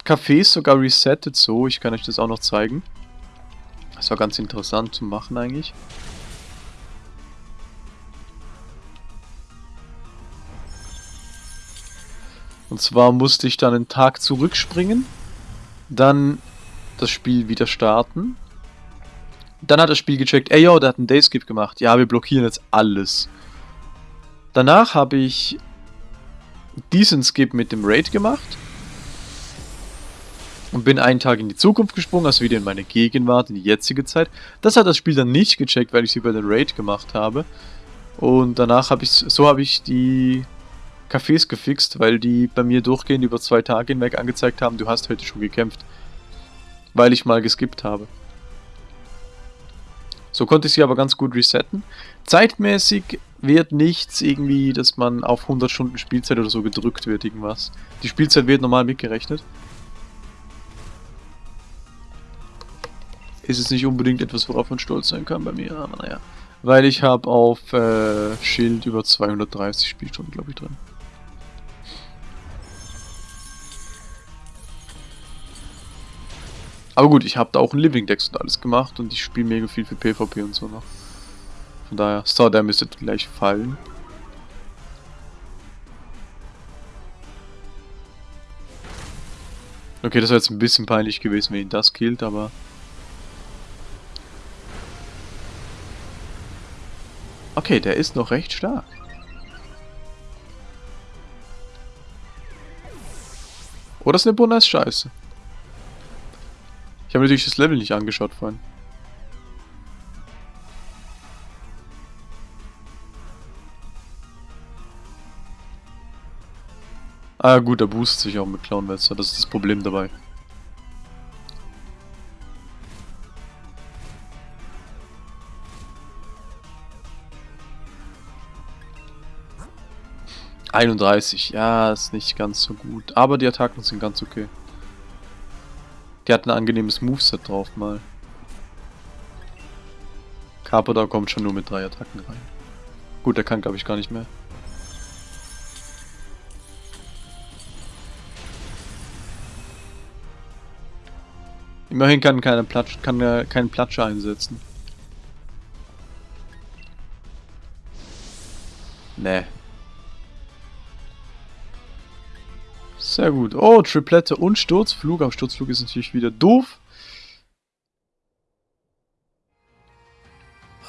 Cafés sogar resettet so, ich kann euch das auch noch zeigen. Das war ganz interessant zu machen eigentlich. Und zwar musste ich dann einen Tag zurückspringen, dann das Spiel wieder starten. Dann hat das Spiel gecheckt, ey yo, der hat einen Dayskip gemacht. Ja, wir blockieren jetzt alles. Danach habe ich diesen Skip mit dem Raid gemacht. Und bin einen Tag in die Zukunft gesprungen, also wieder in meine Gegenwart, in die jetzige Zeit. Das hat das Spiel dann nicht gecheckt, weil ich sie bei der Raid gemacht habe. Und danach habe ich, so habe ich die Cafés gefixt, weil die bei mir durchgehend über zwei Tage hinweg angezeigt haben, du hast heute schon gekämpft. Weil ich mal geskippt habe. So konnte ich sie aber ganz gut resetten. Zeitmäßig wird nichts irgendwie, dass man auf 100 Stunden Spielzeit oder so gedrückt wird, irgendwas. Die Spielzeit wird normal mitgerechnet. Ist es nicht unbedingt etwas, worauf man stolz sein kann bei mir, aber naja. Weil ich habe auf äh, Schild über 230 Spielstunden, glaube ich, drin. Aber gut, ich habe da auch ein Living Dex und alles gemacht und ich spiele mega viel für PvP und so noch. Von daher, Star, der müsste gleich fallen. Okay, das wäre jetzt ein bisschen peinlich gewesen, wenn ihn das killt, aber... Okay, der ist noch recht stark. Oder ist eine Bonus scheiße? Ich habe natürlich das Level nicht angeschaut vorhin. Ah gut, er boostet sich auch mit Clownwester, das ist das Problem dabei. Einunddreißig, ja, ist nicht ganz so gut. Aber die Attacken sind ganz okay. Die hat ein angenehmes Moveset drauf mal. Carpador kommt schon nur mit drei Attacken rein. Gut, der kann glaube ich gar nicht mehr. Immerhin kann keine Platsch, kann er keinen Platscher einsetzen. Nee, Sehr gut. Oh, Triplette und Sturzflug. Aber Sturzflug ist natürlich wieder doof.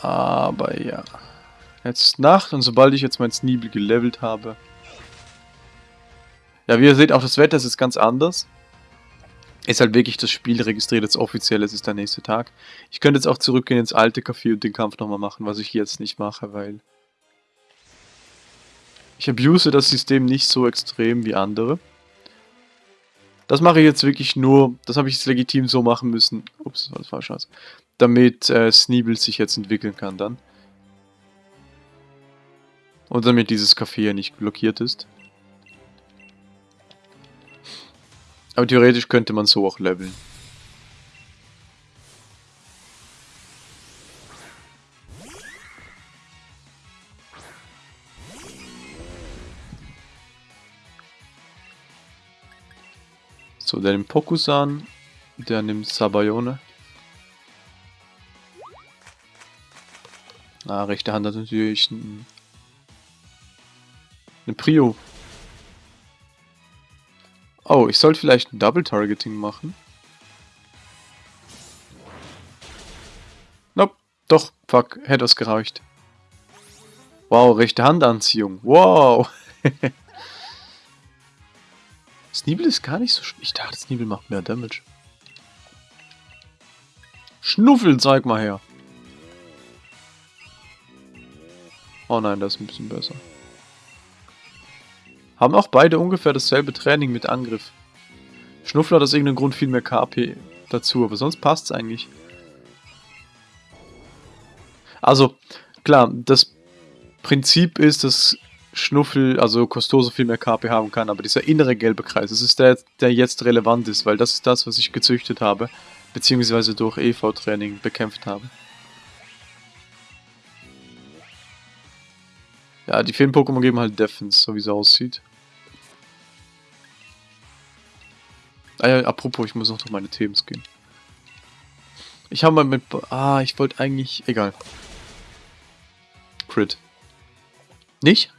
Aber ja. Jetzt ist Nacht und sobald ich jetzt mein Sneeble gelevelt habe... Ja, wie ihr seht, auch das Wetter ist jetzt ganz anders. Ist halt wirklich das Spiel registriert jetzt offiziell, es ist der nächste Tag. Ich könnte jetzt auch zurückgehen ins alte Café und den Kampf nochmal machen, was ich jetzt nicht mache, weil... Ich abuse das System nicht so extrem wie andere. Das mache ich jetzt wirklich nur, das habe ich jetzt legitim so machen müssen. Ups, das war scheiße. Damit äh, Sneeble sich jetzt entwickeln kann dann. Und damit dieses Café ja nicht blockiert ist. Aber theoretisch könnte man so auch leveln. So, der nimmt Pokusan, der nimmt Sabayone. Na, rechte Hand hat natürlich ein, eine Prio. Oh, ich sollte vielleicht ein Double Targeting machen. Nope, doch, fuck, hätte es gereicht. Wow, rechte Handanziehung. Wow. Sneebel ist gar nicht so... Ich dachte, Sneebel macht mehr Damage. Schnuffel, zeig mal her. Oh nein, das ist ein bisschen besser. Haben auch beide ungefähr dasselbe Training mit Angriff. Schnuffel hat aus irgendeinem Grund viel mehr KP dazu, aber sonst passt es eigentlich. Also, klar, das Prinzip ist, dass Schnuffel, also Costoso viel mehr KP haben kann, aber dieser innere gelbe Kreis, das ist der, der jetzt relevant ist, weil das ist das, was ich gezüchtet habe, beziehungsweise durch EV-Training bekämpft habe. Ja, die vielen Pokémon geben halt Defense, so wie es aussieht. Ah ja, apropos, ich muss noch durch meine Themes gehen. Ich habe mal mit... Ah, ich wollte eigentlich... Egal. Crit. Nicht?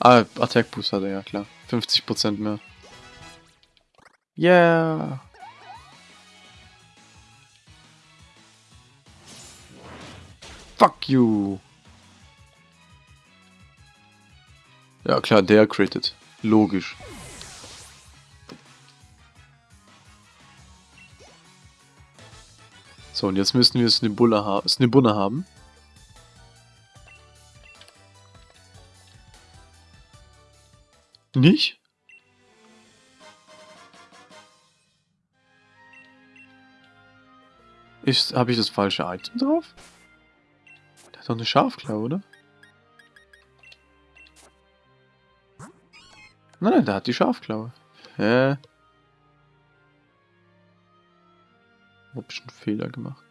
Ah, Attack Boost hat er, ja klar. 50% mehr. Yeah. Fuck you. Ja klar, der crittet. Logisch. So, und jetzt müssen wir Snibbulla ha Snibunna haben. Nicht? Ist, habe ich das falsche Item drauf? Der hat doch eine Schafklaue, oder? Nein, nein, der hat die Schafklaue. Hä? Hab ich einen Fehler gemacht.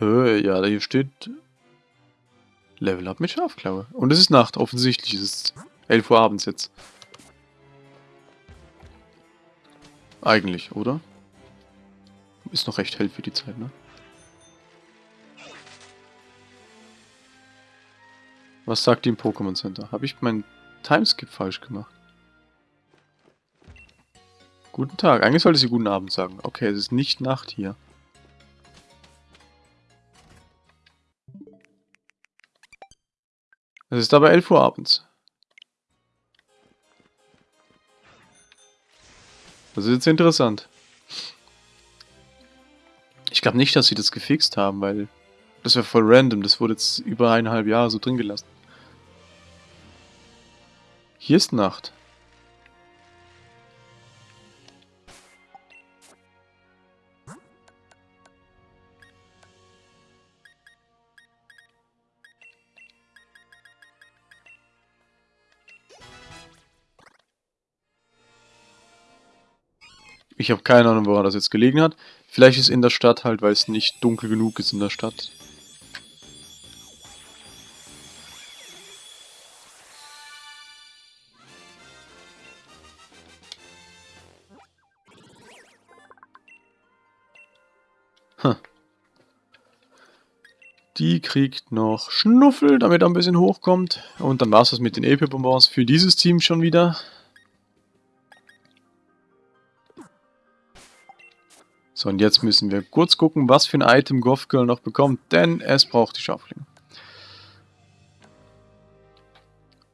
Ja, hier steht Level Up mit Schafklaue. Und es ist Nacht, offensichtlich. Es ist 11 Uhr abends jetzt. Eigentlich, oder? Ist noch recht hell für die Zeit, ne? Was sagt die im Pokémon Center? Habe ich meinen Timeskip falsch gemacht? Guten Tag. Eigentlich sollte sie guten Abend sagen. Okay, es ist nicht Nacht hier. Es ist aber 11 Uhr abends. Das ist jetzt interessant. Ich glaube nicht, dass sie das gefixt haben, weil das wäre voll random. Das wurde jetzt über eineinhalb Jahre so drin gelassen. Hier ist Nacht. Ich habe keine Ahnung, woran das jetzt gelegen hat. Vielleicht ist in der Stadt halt, weil es nicht dunkel genug ist in der Stadt. Hm. Die kriegt noch Schnuffel, damit er ein bisschen hochkommt. Und dann war es das mit den EP-Bonbons für dieses Team schon wieder. So, und jetzt müssen wir kurz gucken, was für ein Item Goth Girl noch bekommt, denn es braucht die Schauflinge.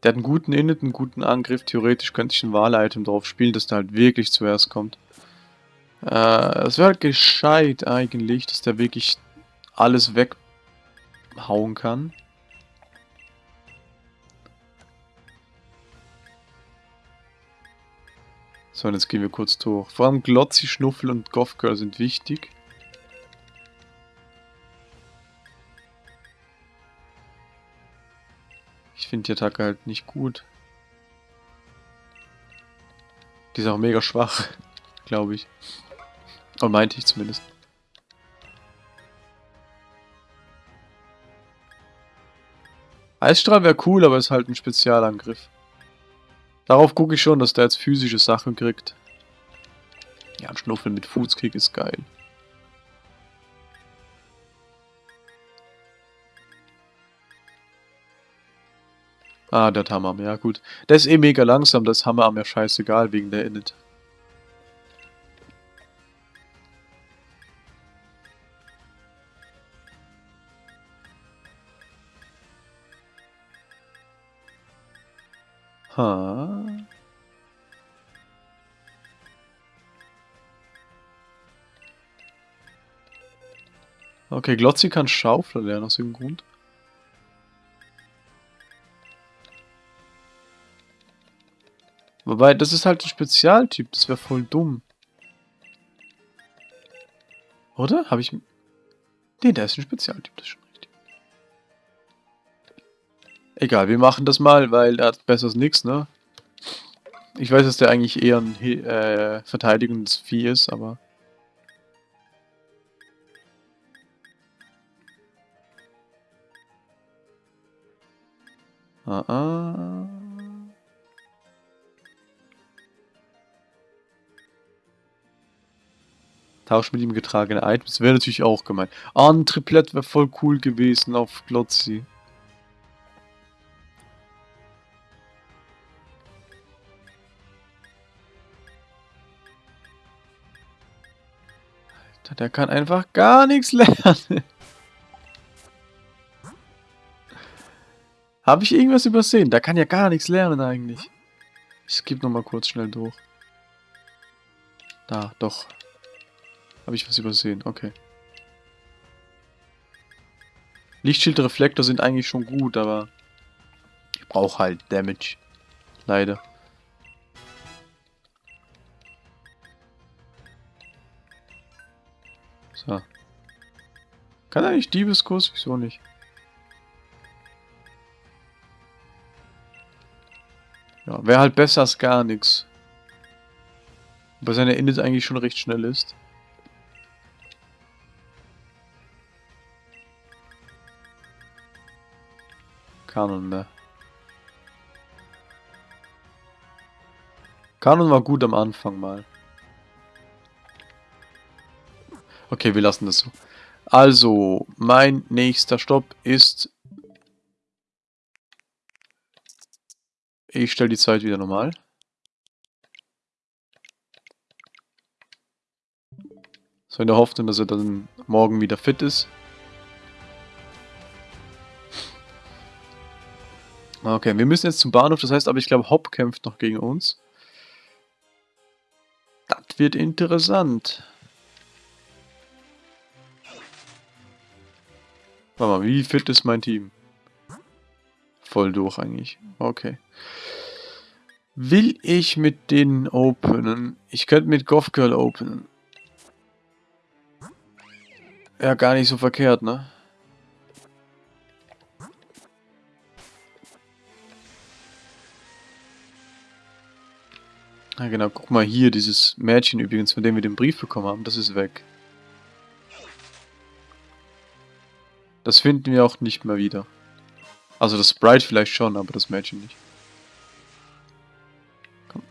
Der hat einen guten Init, einen guten Angriff. Theoretisch könnte ich ein Wahl-Item drauf spielen, dass der halt wirklich zuerst kommt. Äh, es wäre halt gescheit eigentlich, dass der wirklich alles weghauen kann. So, und jetzt gehen wir kurz durch. Vor allem Glotzi, Schnuffel und Gothgirl sind wichtig. Ich finde die Attacke halt nicht gut. Die ist auch mega schwach, glaube ich. Oder meinte ich zumindest. Eisstrahl wäre cool, aber ist halt ein Spezialangriff. Darauf gucke ich schon, dass der jetzt physische Sachen kriegt. Ja, ein Schnuffel mit Fußkick ist geil. Ah, der Hammer, ja gut. Der ist eh mega langsam, das Hammer mir scheißegal wegen der Init. Ha. Okay, Glotzi kann Schaufler lernen aus irgendeinem Grund. Wobei, das ist halt ein Spezialtyp, das wäre voll dumm. Oder? Habe ich... Nee, der ist ein Spezialtyp, das schon. Egal, wir machen das mal, weil er hat besseres nix, ne? Ich weiß, dass der eigentlich eher ein äh, verteidigendes Vieh ist, aber... Ah, ah. Tausch mit ihm getragene Items wäre natürlich auch gemein. Ah, ein Triplett wäre voll cool gewesen auf Glotzi. Der kann einfach gar nichts lernen. Habe ich irgendwas übersehen? Der kann ja gar nichts lernen eigentlich. Ich skippe nochmal kurz schnell durch. Da, doch. Habe ich was übersehen? Okay. Lichtschildreflektor sind eigentlich schon gut, aber ich brauche halt Damage. Leider. So. Kann eigentlich Diebeskuss? Wieso nicht? Ja, wäre halt besser als gar nichts. Weil seine Init eigentlich schon recht schnell ist. Kanon mehr. Kanon war gut am Anfang mal. Okay, wir lassen das so. Also, mein nächster Stopp ist... Ich stelle die Zeit wieder normal. So in der Hoffnung, dass er dann morgen wieder fit ist. Okay, wir müssen jetzt zum Bahnhof, das heißt aber, ich glaube, Hopp kämpft noch gegen uns. Das wird interessant. Warte mal, wie fit ist mein Team? Voll durch eigentlich. Okay. Will ich mit denen openen? Ich könnte mit Goth Girl openen. Ja, gar nicht so verkehrt, ne? Ja genau, guck mal hier, dieses Mädchen übrigens, von dem wir den Brief bekommen haben, das ist weg. Das finden wir auch nicht mehr wieder. Also das Sprite vielleicht schon, aber das Mädchen nicht. Komm.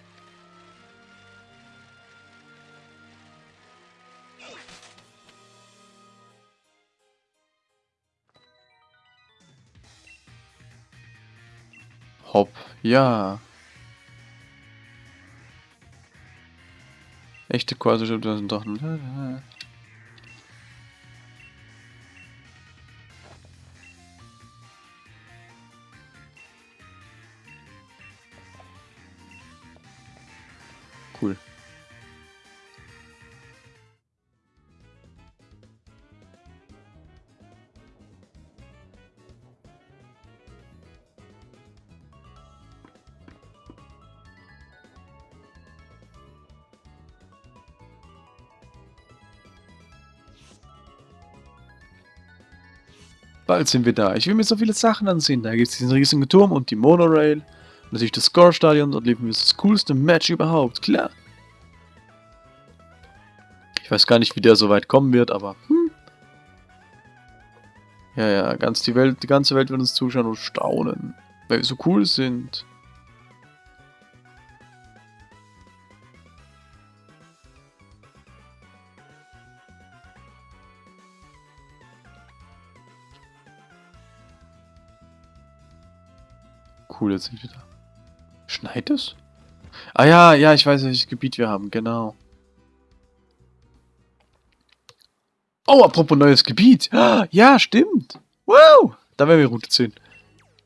Hopp, ja. Echte Quasi sind doch... Cool. Bald sind wir da. Ich will mir so viele Sachen ansehen. Da gibt es diesen riesigen Turm und die Monorail. Natürlich das Score-Stadion. Dort leben wir das coolste Match überhaupt. Klar. Ich weiß gar nicht, wie der so weit kommen wird, aber... Hm. Ja, ja, ganz die Welt, die ganze Welt wird uns zuschauen und staunen, weil wir so cool sind. Cool, jetzt sind wir da. Schneit es? Ah ja, ja, ich weiß, welches Gebiet wir haben, genau. Oh, apropos neues Gebiet. Ja, stimmt. Wow, da wäre wir Route 10.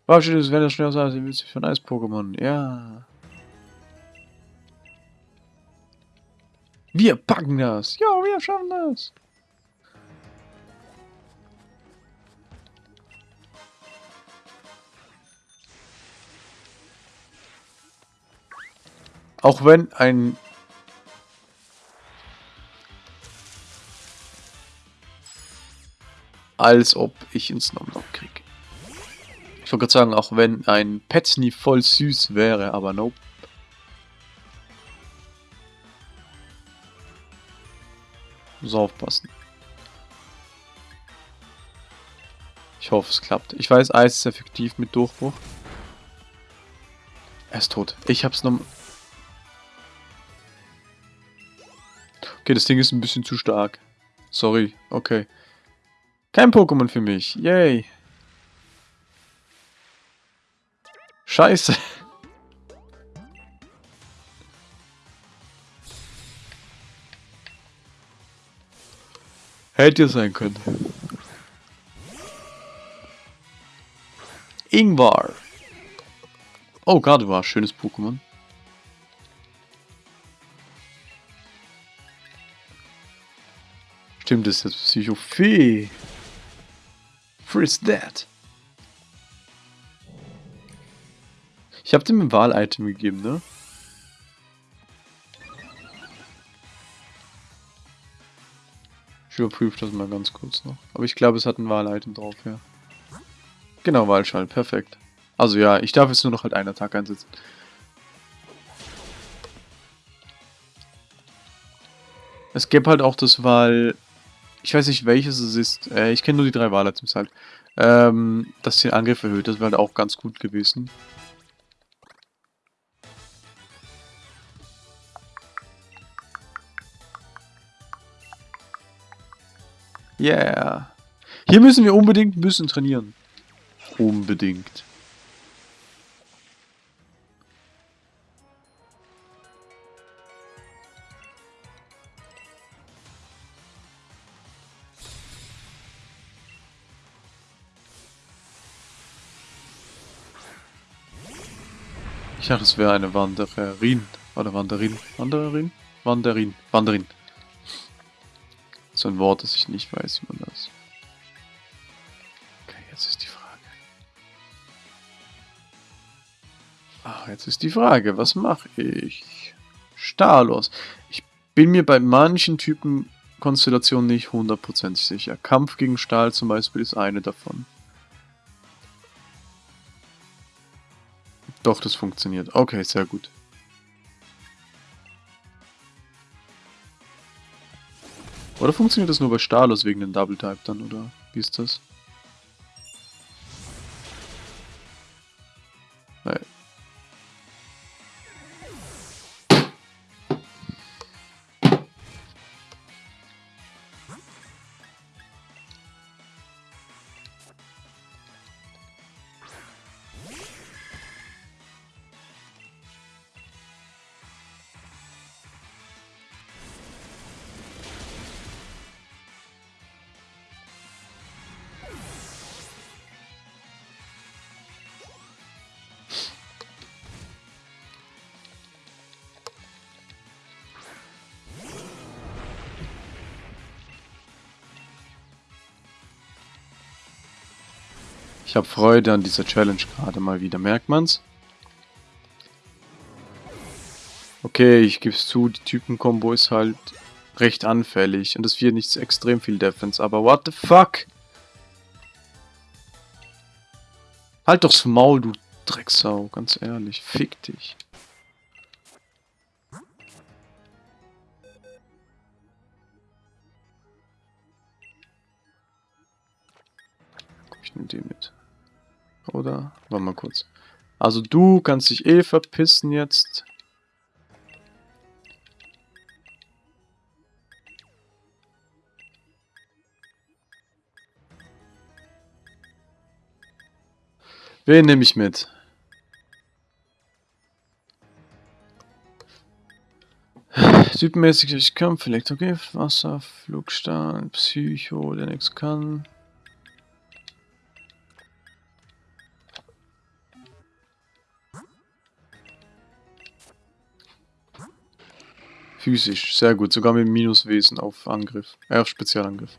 Wow, steht es, wenn das schnell sein, sie für ein Eis-Pokémon. Ja. Wir packen das. Ja, wir schaffen das. Auch wenn ein... Als ob ich ins Nom kriege. Ich wollte gerade sagen, auch wenn ein Petzny voll süß wäre, aber nope. Muss aufpassen. Ich hoffe, es klappt. Ich weiß, Eis ist effektiv mit Durchbruch. Er ist tot. Ich hab's noch... Okay, das Ding ist ein bisschen zu stark. Sorry, okay. Kein Pokémon für mich. Yay. Scheiße. Hätte sein können. Ingvar. Oh, war schönes Pokémon. Stimmt, das ist jetzt Psychophee. Friss that. Ich habe dem ein Wahl-Item gegeben, ne? Ich überprüfe das mal ganz kurz noch. Aber ich glaube, es hat ein Wahl-Item drauf, ja. Genau, Wahlschall, perfekt. Also ja, ich darf jetzt nur noch halt einen Tag einsetzen. Es gäbe halt auch das Wahl ich weiß nicht welches es ist, äh, ich kenne nur die drei Wahl-Items halt, ähm, dass den Angriff erhöht, das wäre halt auch ganz gut gewesen. Yeah. Hier müssen wir unbedingt ein bisschen trainieren. Unbedingt. Ich dachte, es wäre eine Wanderin. Oder Wanderin. Wanderin? Wanderin. Wanderin. So ein Wort, das ich nicht weiß, wie man das. Okay, jetzt ist die Frage. Ah, jetzt ist die Frage, was mache ich? Stalos. Ich bin mir bei manchen Typen Konstellationen nicht hundertprozentig sicher. Kampf gegen Stahl zum Beispiel ist eine davon. Doch, das funktioniert. Okay, sehr gut. Oder funktioniert das nur bei Stalos wegen dem Double Type dann, oder wie ist das? Ich habe Freude an dieser Challenge gerade mal wieder. Merkt man's? Okay, ich gebe es zu, die Typen-Kombo ist halt recht anfällig. Und das wird nicht extrem viel Defense, aber what the fuck? Halt doch's Maul, du Drecksau, ganz ehrlich. Fick dich. nehme den mit. Oder? Warte mal kurz. Also du kannst dich eh verpissen jetzt. Wen nehme ich mit? Typenmäßig Kampf, Elektrogift, Wasser, Flugstahl, Psycho, der nichts kann. Physisch, sehr gut, sogar mit Minuswesen auf Angriff, äh, auf Spezialangriff.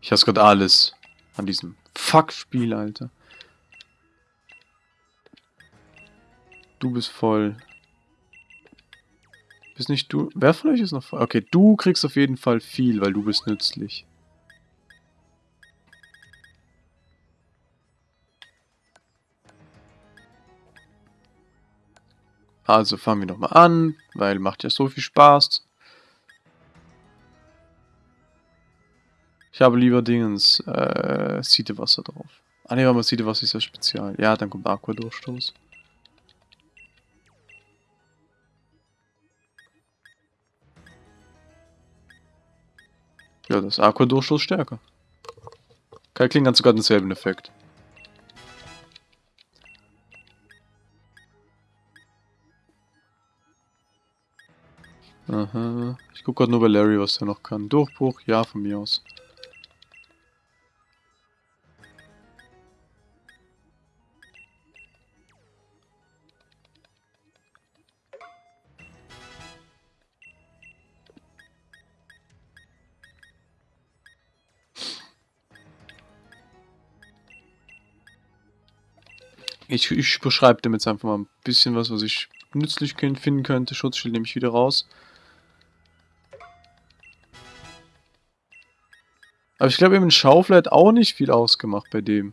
Ich hasse gerade alles an diesem Fuck-Spiel, Alter. Du bist voll. Bist nicht du... Wer von euch ist noch? Okay, du kriegst auf jeden Fall viel, weil du bist nützlich. Also fangen wir nochmal an, weil macht ja so viel Spaß. Ich habe lieber Dingens, äh, Siedewasser drauf. Ah ne, aber Siedewasser ist ja spezial. Ja, dann kommt Aquadurchstoß. Ja, das Aquadurchstoß stärker. Kalklingen hat sogar denselben Effekt. Aha. Ich gucke gerade nur bei Larry, was er noch kann. Durchbruch, ja, von mir aus. Ich, ich beschreibe dem jetzt einfach mal ein bisschen was, was ich nützlich finden könnte. Schutzschild nehme ich wieder raus. Aber ich glaube, eben Schaufel hat auch nicht viel ausgemacht bei dem.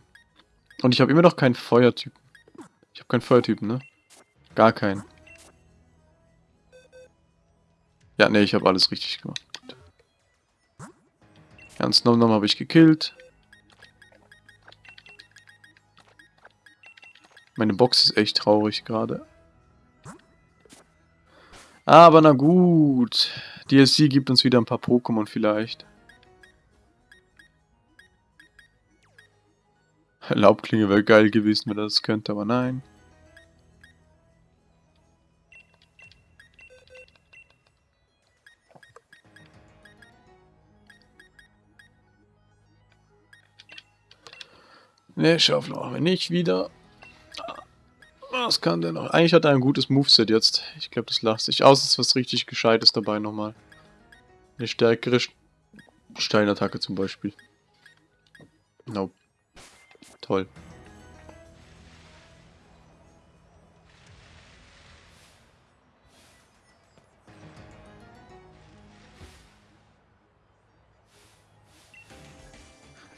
Und ich habe immer noch keinen Feuertypen. Ich habe keinen Feuertypen, ne? Gar keinen. Ja, ne, ich habe alles richtig gemacht. Ganz normal habe ich gekillt. Meine Box ist echt traurig gerade. Aber na gut. DLC gibt uns wieder ein paar Pokémon vielleicht. Laubklinge wäre geil gewesen, wenn er das könnte, aber nein. Ne, Schaufel machen wir nicht wieder. Was kann der noch? Eigentlich hat er ein gutes Moveset jetzt. Ich glaube, das lacht sich aus. Es ist was richtig Gescheites dabei nochmal. Eine stärkere Steinattacke zum Beispiel. Nope. Toll.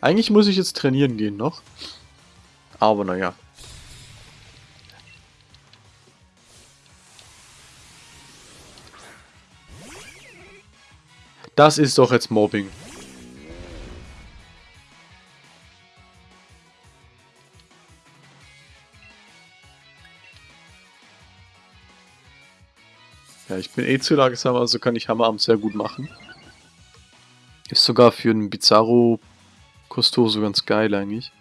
Eigentlich muss ich jetzt trainieren gehen noch. Aber naja. Das ist doch jetzt Mobbing. Ja, ich bin eh zu langsam, also kann ich Hammerarm sehr gut machen. Ist sogar für einen Bizarro Costoso ganz geil eigentlich.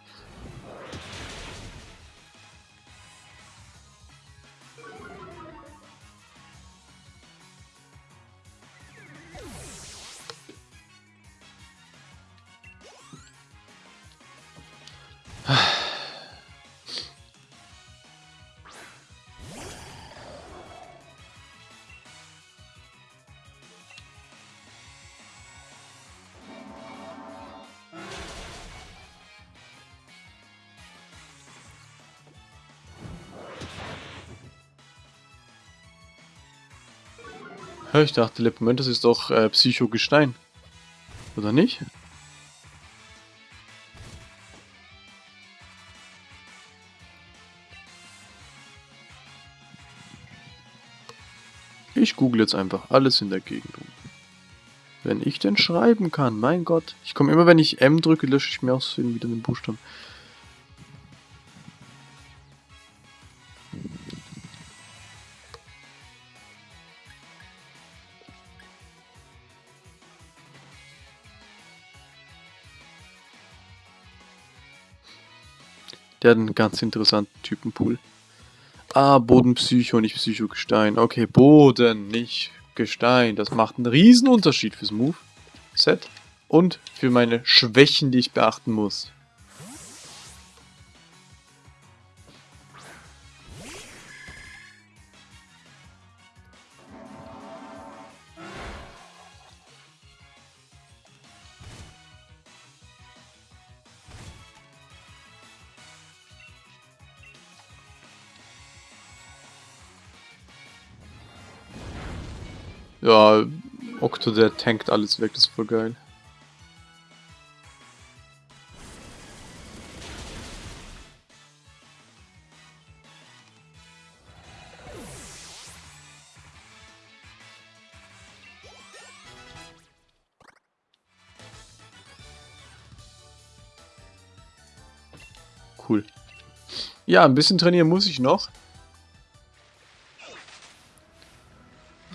Ich dachte, Lepomentes ist doch äh, Psychogestein. Oder nicht? Ich google jetzt einfach alles in der Gegend um. Wenn ich denn schreiben kann, mein Gott. Ich komme immer, wenn ich M drücke, lösche ich mir aus wieder den Buchstaben. Der hat einen ganz interessanten Typenpool. Ah, Bodenpsycho, nicht Psychogestein. Okay, Boden, nicht Gestein. Das macht einen riesen Unterschied fürs Move-Set und für meine Schwächen, die ich beachten muss. Ja, Octo, der tankt alles weg, das ist voll geil. Cool. Ja, ein bisschen trainieren muss ich noch.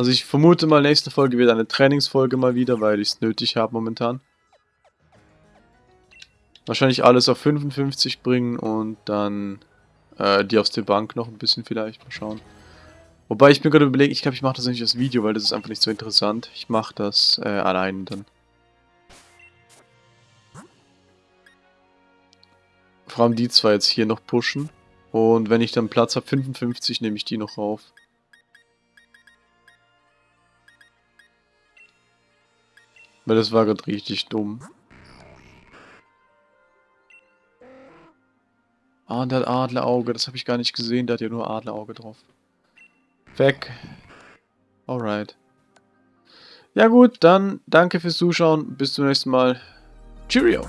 Also ich vermute mal, nächste Folge wird eine Trainingsfolge mal wieder, weil ich es nötig habe momentan. Wahrscheinlich alles auf 55 bringen und dann äh, die aus der Bank noch ein bisschen vielleicht. Mal schauen. Wobei ich mir gerade überlege, ich glaube, ich mache das nicht als Video, weil das ist einfach nicht so interessant. Ich mache das äh, allein dann. Vor allem die zwei jetzt hier noch pushen. Und wenn ich dann Platz habe, 55, nehme ich die noch rauf. Weil das war gerade richtig dumm. Ah, der hat Adlerauge. Das habe ich gar nicht gesehen. Der hat ja nur Adlerauge drauf. Weg. Alright. Ja gut, dann danke fürs Zuschauen. Bis zum nächsten Mal. Cheerio.